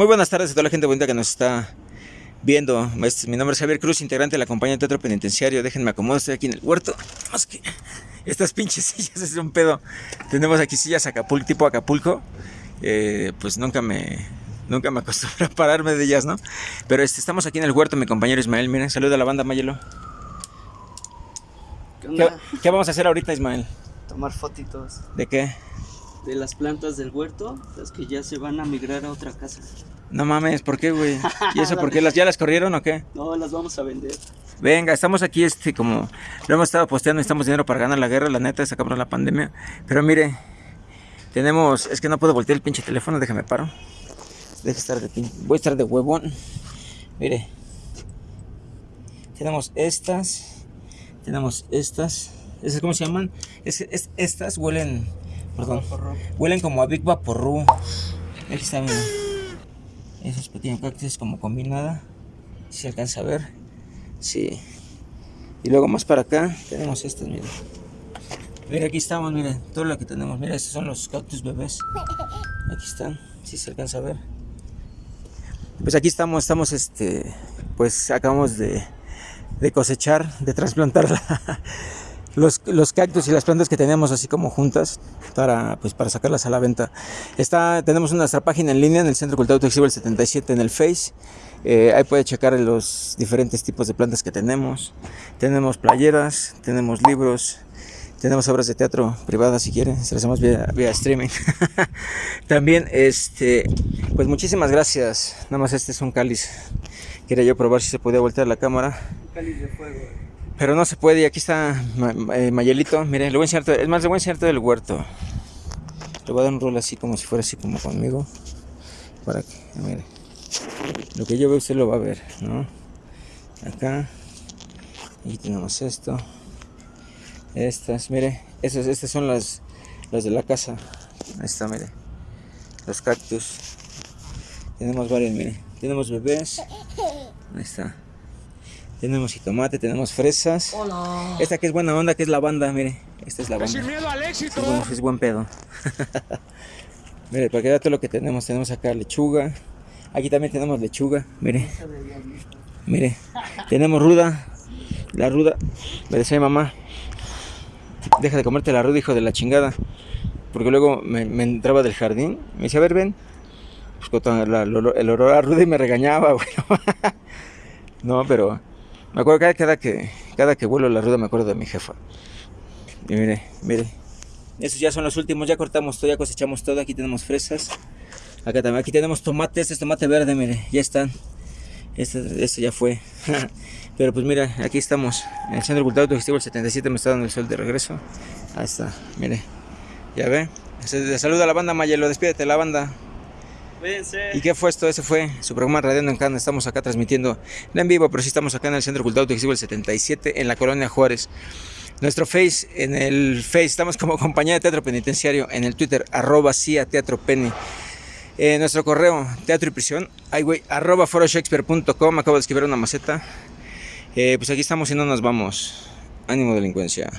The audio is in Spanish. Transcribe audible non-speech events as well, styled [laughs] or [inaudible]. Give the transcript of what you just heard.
muy buenas tardes a toda la gente bonita que nos está viendo. Mi nombre es Javier Cruz, integrante de la compañía de Teatro Penitenciario. Déjenme acomodar, estoy aquí en el huerto. Más que estas pinches [laughs] sillas es un pedo. Tenemos aquí sillas Acapulco, tipo Acapulco. Eh, pues nunca me, nunca me [laughs] acostumbro a pararme de ellas, ¿no? Pero este, estamos aquí en el huerto, mi compañero Ismael. Miren, saluda a la banda, Mayelo. ¿Qué, qué vamos a hacer ahorita, Ismael? Tomar fotitos ¿De qué? de las plantas del huerto, las que ya se van a migrar a otra casa. No mames, ¿por qué, güey? ¿Y eso [laughs] por qué? ¿Las, ¿Ya las corrieron o qué? No, las vamos a vender. Venga, estamos aquí, este, como lo hemos estado posteando, necesitamos dinero para ganar la guerra, la neta, sacamos la pandemia. Pero mire, tenemos, es que no puedo voltear el pinche teléfono, déjame paro. Deja estar de pin- voy a estar de huevón. Mire, tenemos estas, tenemos estas, ¿esas cómo se llaman? Es, es- estas huelen, perdón, huelen como a Big Vaporru. Aquí está, mira. Esos pequeños cactus como combinada, si se alcanza a ver. Sí. Y luego más para acá tenemos estas, miren. Mira, aquí estamos, miren, todo lo que tenemos. Mira, estos son los cactus bebés. Aquí están, si se alcanza a ver. Pues aquí estamos, estamos, este, pues acabamos de, de cosechar, de trasplantar la- los, los cactus y las plantas que tenemos así como juntas para, pues, para sacarlas a la venta. Está, tenemos nuestra página en línea en el Centro Cultural Autoexhibo el 77 en el Face. Eh, ahí puede checar los diferentes tipos de plantas que tenemos. Tenemos playeras, tenemos libros, tenemos obras de teatro privadas si quieren, se las hacemos vía, vía streaming. [laughs] También, este, pues muchísimas gracias. Nada más este es un cáliz. Quería yo probar si se podía voltear la cámara. Cáliz de fuego. Pero no se puede, aquí está eh, Mayelito. Miren, le voy a enseñar es más, le voy a enseñar todo el huerto. Le voy a dar un rol así como si fuera así como conmigo. Para que, mire. Lo que yo veo usted lo va a ver, ¿no? Acá. Y tenemos esto. Estas, mire. Estas, estas son las, las de la casa. Ahí está, mire. Los cactus. Tenemos varios, mire. Tenemos bebés. Ahí está. Tenemos jitomate, tenemos fresas. Hola. Esta que es buena onda, que es lavanda, mire. Esta es lavanda. Sin miedo al éxito. Es buen, es buen pedo. [laughs] mire, para que todo lo que tenemos, tenemos acá lechuga. Aquí también tenemos lechuga, mire. Mire, tenemos ruda. La ruda, me decía mi mamá, deja de comerte la ruda, hijo de la chingada. Porque luego me, me entraba del jardín, me decía, a ver, ven. Pues, la- el, el olor a ruda y me regañaba, [laughs] güey. no, pero me acuerdo cada, que cada que vuelo la ruda me acuerdo de mi jefa. Y mire, mire. Estos ya son los últimos, ya cortamos todo, ya cosechamos todo. Aquí tenemos fresas. Acá también, aquí tenemos tomate, este es tomate verde, mire, ya están. Este, este ya fue. [laughs] Pero pues mira, aquí estamos. En el Centro Cultural Autogestivo el 77 me está dando el sol de regreso. Ahí está, mire. Ya ve. Se- saluda a la banda Mayelo, despídete la banda. ¿Y qué fue esto? Ese fue su programa Radiando en Cana. Estamos acá transmitiendo en vivo, pero sí estamos acá en el Centro Cultural Autogestivo el 77 en la Colonia Juárez. Nuestro Face, en el Face, estamos como compañía de teatro penitenciario, en el Twitter, arroba CIA Teatro Penny. Eh, nuestro correo, teatro y prisión, ay arroba foroshakespeare.com, acabo de escribir una maceta. Eh, pues aquí estamos y no nos vamos. Ánimo delincuencia.